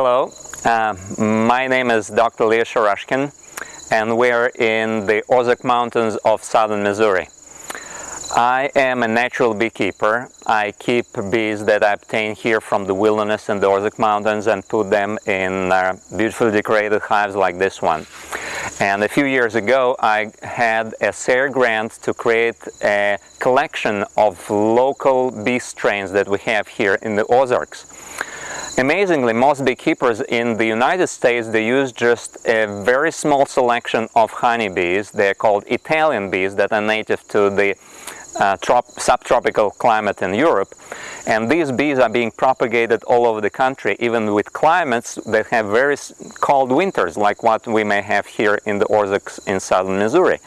Hello, uh, my name is Dr. Leo Sharashkin and we're in the Ozark Mountains of southern Missouri. I am a natural beekeeper. I keep bees that I obtain here from the wilderness in the Ozark Mountains and put them in uh, beautifully decorated hives like this one. And a few years ago I had a SARE grant to create a collection of local bee strains that we have here in the Ozarks. Amazingly, most beekeepers in the United States, they use just a very small selection of honeybees. They're called Italian bees that are native to the uh, subtropical climate in Europe. And these bees are being propagated all over the country, even with climates that have very cold winters, like what we may have here in the Ozarks in southern Missouri.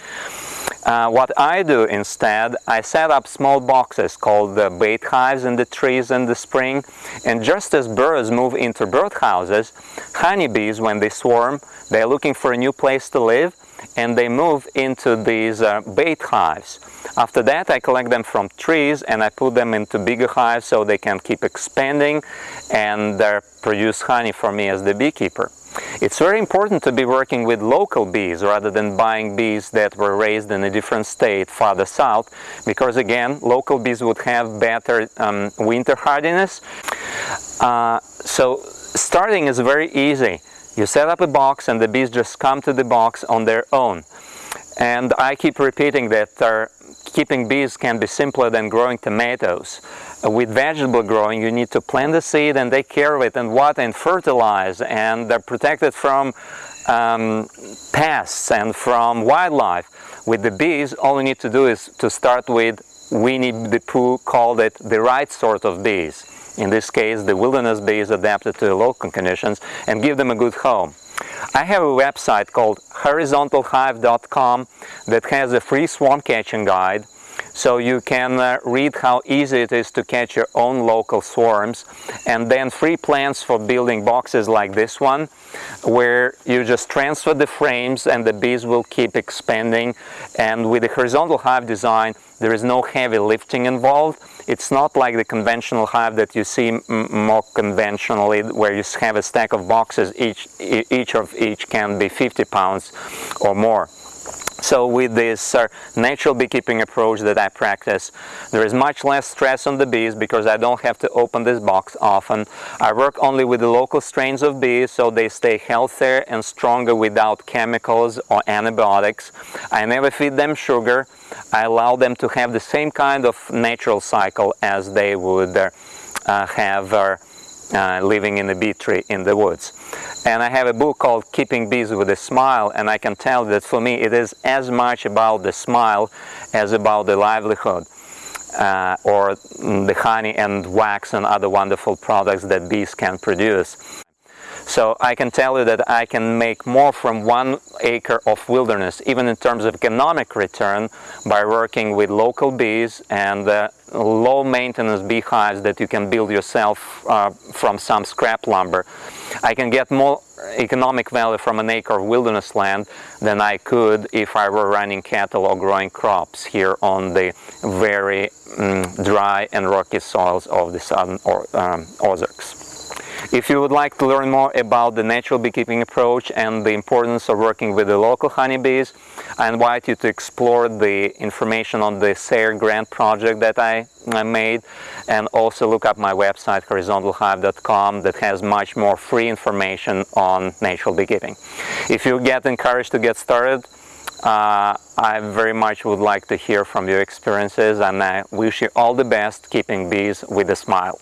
Uh, what I do instead, I set up small boxes called the bait hives in the trees in the spring and just as birds move into birdhouses, honeybees when they swarm, they're looking for a new place to live and they move into these uh, bait hives. After that I collect them from trees and I put them into bigger hives so they can keep expanding and uh, produce honey for me as the beekeeper. It's very important to be working with local bees rather than buying bees that were raised in a different state farther south because again local bees would have better um, winter hardiness. Uh, so starting is very easy. You set up a box and the bees just come to the box on their own. And I keep repeating that uh, keeping bees can be simpler than growing tomatoes. Uh, with vegetable growing you need to plant the seed and take care of it and water and fertilize and they're protected from um, pests and from wildlife. With the bees all you need to do is to start with Winnie the Pooh called it the right sort of bees. In this case the wilderness bees adapted to the local conditions and give them a good home. I have a website called horizontalhive.com that has a free swarm catching guide so you can uh, read how easy it is to catch your own local swarms and then free plans for building boxes like this one where you just transfer the frames and the bees will keep expanding and with the horizontal hive design there is no heavy lifting involved. It's not like the conventional hive that you see more conventionally where you have a stack of boxes, each, each of each can be 50 pounds or more. So with this uh, natural beekeeping approach that I practice, there is much less stress on the bees because I don't have to open this box often. I work only with the local strains of bees so they stay healthier and stronger without chemicals or antibiotics. I never feed them sugar. I allow them to have the same kind of natural cycle as they would uh, have uh, living in a bee tree in the woods. And I have a book called Keeping Bees with a Smile and I can tell that for me it is as much about the smile as about the livelihood. Uh, or the honey and wax and other wonderful products that bees can produce. So I can tell you that I can make more from one acre of wilderness, even in terms of economic return, by working with local bees and uh, low maintenance beehives that you can build yourself uh, from some scrap lumber. I can get more economic value from an acre of wilderness land than I could if I were running cattle or growing crops here on the very um, dry and rocky soils of the southern or, um, Ozarks. If you would like to learn more about the natural beekeeping approach and the importance of working with the local honeybees, I invite you to explore the information on the SARE grant project that I, made and also look up my website horizontalhive.com that has much more free information on natural beekeeping. If you get encouraged to get started, uh, I very much would like to hear from your experiences and I wish you all the best keeping bees with a smile.